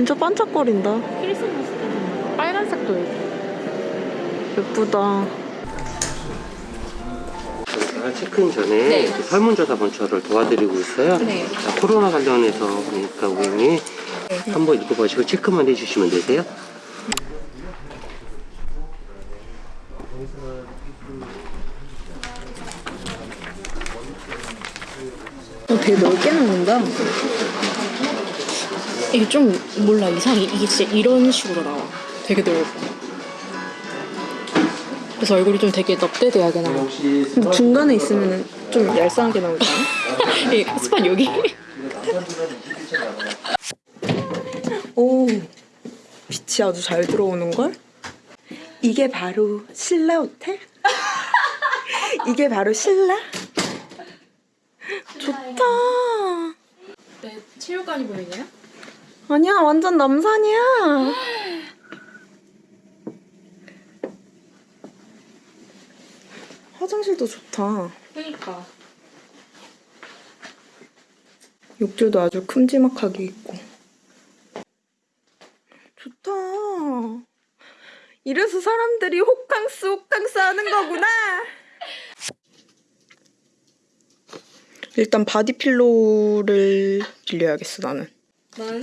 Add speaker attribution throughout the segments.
Speaker 1: 진짜 반짝거린다.
Speaker 2: 크리스마스 빨간색도 있고.
Speaker 1: 예쁘다.
Speaker 3: 저희가 체크인 전에
Speaker 2: 네.
Speaker 3: 이렇게 설문조사 번처를 도와드리고 있어요.
Speaker 2: 네.
Speaker 3: 자, 코로나 관련해서 그러니까 고객님 한번 읽어보시고 체크만 해주시면 되세요.
Speaker 1: 어, 되게 넓게 나온다.
Speaker 2: 이게 좀 몰라 이상해. 이게 진짜 이런 식으로 나와. 되게 넓어. 그래서 얼굴이 좀 되게 넙대대하게 나와.
Speaker 1: 중간에 있으면 좀 얄쌍하게 나오지 않아?
Speaker 2: 이 스팟 여기.
Speaker 1: 오, 빛이 아주 잘 들어오는걸? 이게 바로 신라 호텔? 이게 바로 신라? 좋다.
Speaker 2: 네, 체육관이 보이네요.
Speaker 1: 아니야, 완전 남산이야. 화장실도 좋다.
Speaker 2: 그러니까.
Speaker 1: 욕조도 아주 큼지막하게 있고. 좋다. 이래서 사람들이 호캉스 호캉스 하는 거구나. 일단 body pillow를 빌려야겠어 나는.
Speaker 2: 나는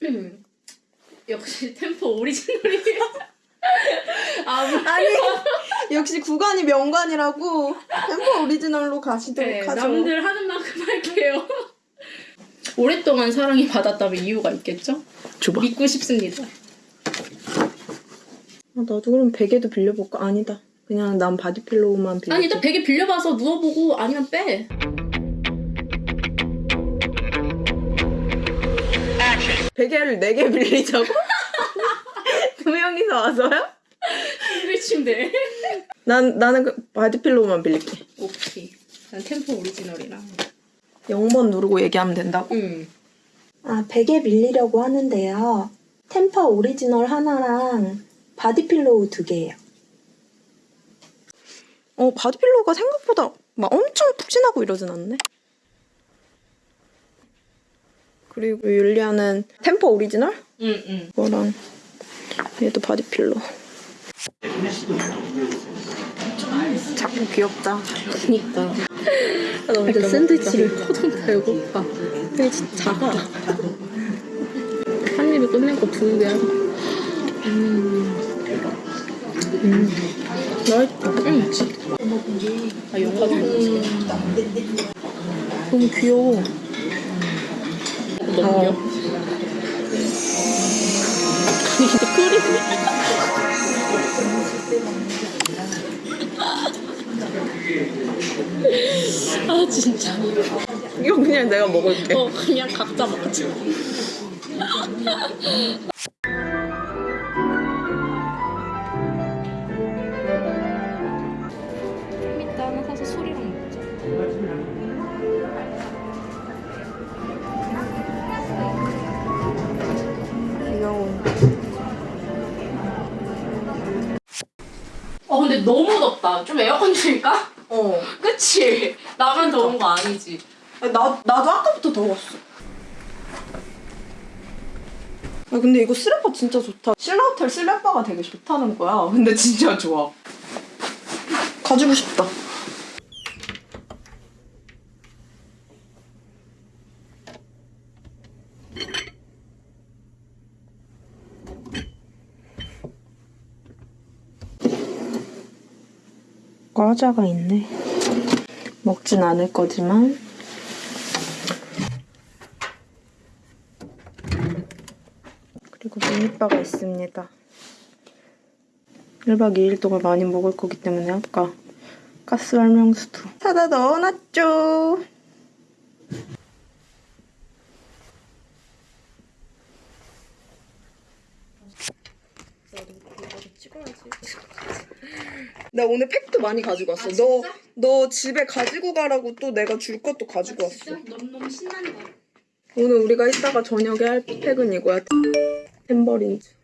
Speaker 2: 역시 템퍼 오리지널이에요.
Speaker 1: 아니 역시 구관이 명관이라고 템퍼 오리지널로 가시도록
Speaker 2: 네,
Speaker 1: 하죠.
Speaker 2: 남들 하는 만큼 할게요. 오랫동안 사랑을 받았다면 이유가 있겠죠?
Speaker 1: 줘봐.
Speaker 2: 믿고 싶습니다.
Speaker 1: 아, 나도 그럼 베개도 빌려볼까? 아니다. 그냥 난 body pillow만 빌려.
Speaker 2: 아니 일단 베개 빌려봐서 누워보고 아니면 빼.
Speaker 1: 베개를 4개 빌리자고? 두 명이서 와서요?
Speaker 2: 싱글 침대.
Speaker 1: 난 나는 그 body pillow만 빌릴게.
Speaker 2: 오케이. 난 템퍼 오리지널이랑.
Speaker 1: 0번 누르고 얘기하면 된다고?
Speaker 2: 응.
Speaker 1: 아, 베개 빌리려고 하는데요. 템퍼 오리지널 하나랑 body pillow 두 개예요. 어, body pillow가 생각보다 막 엄청 푹신하고 이러진 않네. 그리고 율리아는 템퍼 오리지널?
Speaker 2: 응, 응.
Speaker 1: 이거랑 얘도 body pillow. 자꾸 귀엽다.
Speaker 2: 그니까.
Speaker 1: 나
Speaker 2: 일단 샌드위치를 터좀 배고파.
Speaker 1: 근데 진짜 작아.
Speaker 2: 한 입에 끝낸 거두 개야.
Speaker 1: 맛있다.
Speaker 2: 응. 아, 좀
Speaker 1: 너무 귀여워.
Speaker 2: 넘겨. 아 진짜.
Speaker 1: 이거 그냥 내가 먹을게.
Speaker 2: 어 그냥 각자 먹자. 근데 너무 덥다. 좀 에어컨 틀까?
Speaker 1: 어.
Speaker 2: 그치? 나만 더운 거 아니지?
Speaker 1: 아니, 나, 나도 아까부터 더웠어. 아, 근데 이거 슬리퍼 진짜 좋다. 신라호텔 슬리퍼가 되게 좋다는 거야. 근데 진짜 좋아. 가지고 싶다. 과자가 있네. 먹진 않을 거지만 그리고 미니바가 있습니다. 1박 2일 동안 많이 먹을 거기 때문에 아까 가스 활명수도 사다 넣어놨죠. 나 오늘 팩도 많이 가지고 왔어.
Speaker 2: 아,
Speaker 1: 너? 너 집에 가지고 가라고 또 내가 줄 것도 가지고 왔어.
Speaker 2: 너무너무 신난다.
Speaker 1: 오늘 우리가 이따가 저녁에 할 팩은 이거야. 햄버린즈.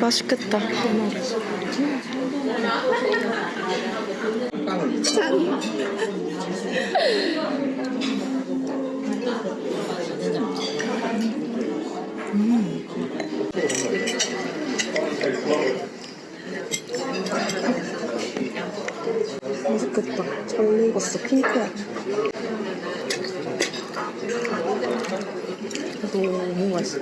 Speaker 1: 맛있겠다. 짠. 맛있겠다. 잘 익었어. 핑크야. 너무 맛있어.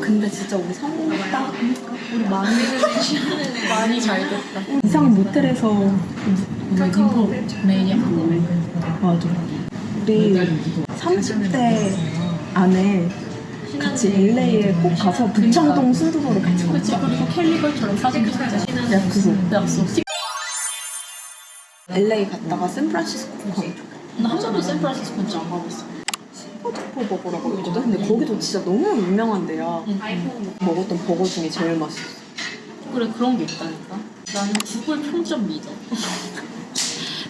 Speaker 1: 근데 진짜 우리 성공했다. 우리 많이
Speaker 2: 많이 잘 됐다.
Speaker 1: 이상 모텔에서
Speaker 2: 카카오 매니아
Speaker 1: 맞아. 우리 30대 안에 같이 LA에 꼭 가서 부창동 순두부를 같이 먹자.
Speaker 2: 그치 그리고 캘리걸처럼 사진 찍자.
Speaker 1: 약속.
Speaker 2: 약속.
Speaker 1: LA 갔다가 샌프란시스코 좋겠다.
Speaker 2: 나한 번도 샌프란시스코 진짜 안 가봤어.
Speaker 1: 싱가포르 버거라고 있거든? 근데 거기도 진짜 너무 유명한 데야. 먹었던 버거 중에 제일 맛있어.
Speaker 2: 그래 그런 게 있다니까. 나는 구글 평점 믿어.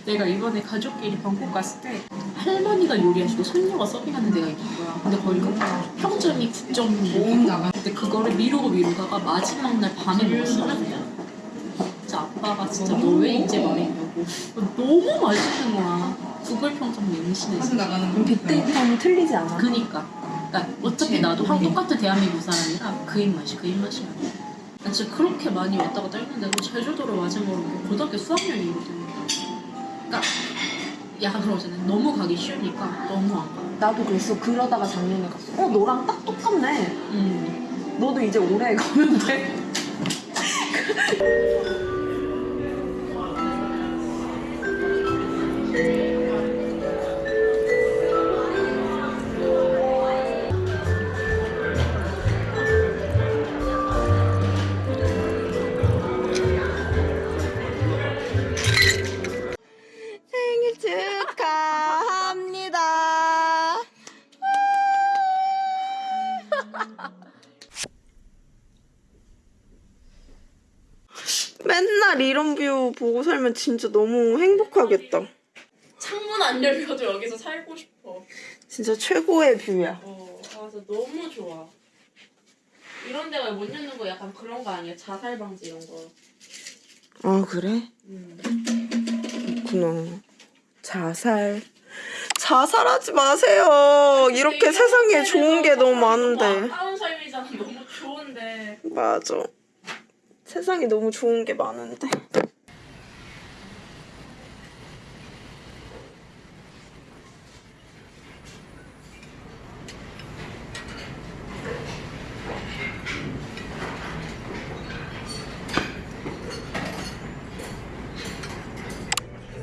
Speaker 2: 내가 이번에 가족끼리 방콕 갔을 때 할머니가 요리하시고 손녀가 서빙하는 데가 있는 거야. 근데 거기가 평점이 9.5. 근데 그거를 미루고 미루다가 마지막 날 밤에 먹었어. 진짜 아빠가 진짜 너 왜 이제 말했냐고. 너무 맛있는 거야. 구글 평점 맹신해서.
Speaker 1: 그럼 빅데이터는 틀리지 않아.
Speaker 2: 그니까. 그러니까 어차피 나도 한 똑같은 대한민국 사람이라 그 입맛이 그 입맛이야. 나 진짜 그렇게 많이 왔다 갔다 했는데도 제주도를 마지막으로 고등학교 수학여행이거든. 그러니까 약간 그러잖아. 너무 가기 쉬우니까 너무 안 가.
Speaker 1: 나도 그랬어. 그러다가 작년에 갔어. 어, 너랑 딱 똑같네.
Speaker 2: 음.
Speaker 1: 너도 이제 올해 가면 돼. view 보고 살면 진짜 너무 행복하겠다.
Speaker 2: 창문 안 열려도 여기서 살고 싶어.
Speaker 1: 진짜 최고의 view야.
Speaker 2: 어, 그래서 너무 좋아. 이런 데가 못 여는 거 약간 그런 거 아니야? 자살 방지 이런 거.
Speaker 1: 아 그래?
Speaker 2: 음.
Speaker 1: 그렇구나. 자살. 자살하지 마세요. 이렇게 세상에 좋은 게 너무 많은데.
Speaker 2: 아까운 삶이잖아. 너무 좋은데.
Speaker 1: 맞아. 세상에 너무 좋은 게 많은데.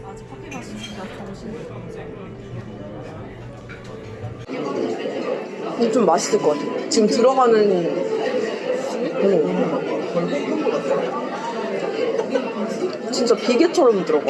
Speaker 1: 아직 커피 마시니까 정신이 좀 맛있을 것 같아. 지금 들어가는 오. 진짜 비계처럼 들어가.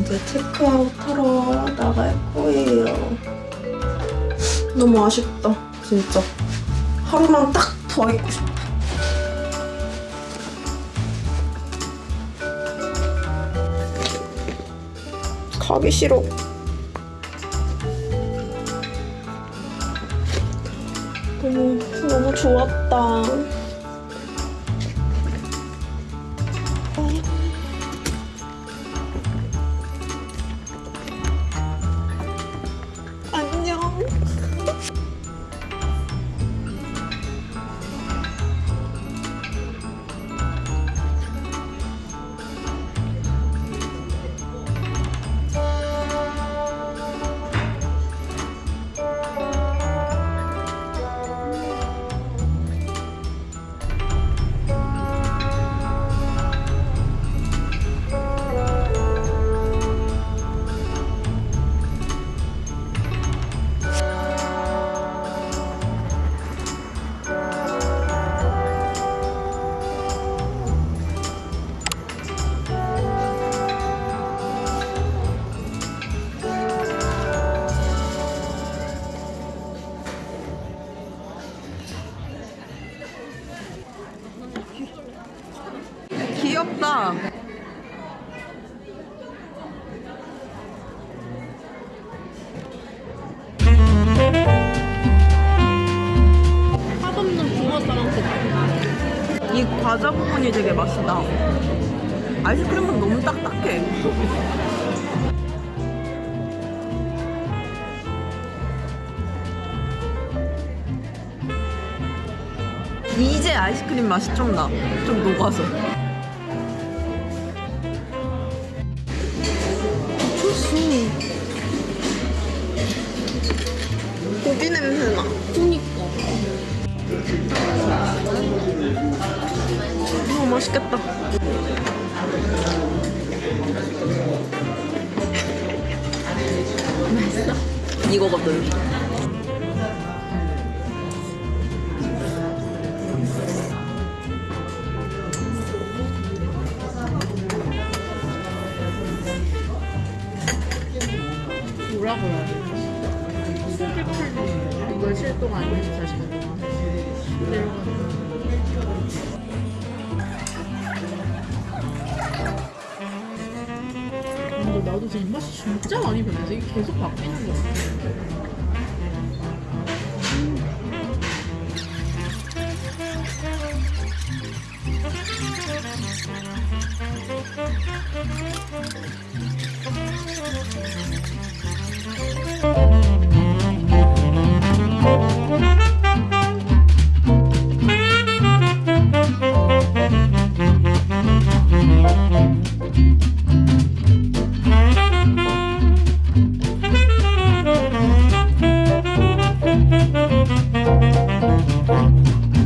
Speaker 1: 이제 체크아웃 하러 나갈 거예요. 너무 아쉽다, 진짜. 하루만 딱 더 있고 싶어. 가기 싫어. 너무, 너무 좋았다. 맛있다. 아이스크림은 너무 딱딱해. 이제 아이스크림 맛이 좀 나. 좀 녹아서. 맛있겠다. 맛있어. 이거거든.
Speaker 2: 실동 안 해서 다시 가져가. 내려가. 나도 제 입맛이 진짜 많이 변해요. 이게 계속 바뀌는 것 같아요.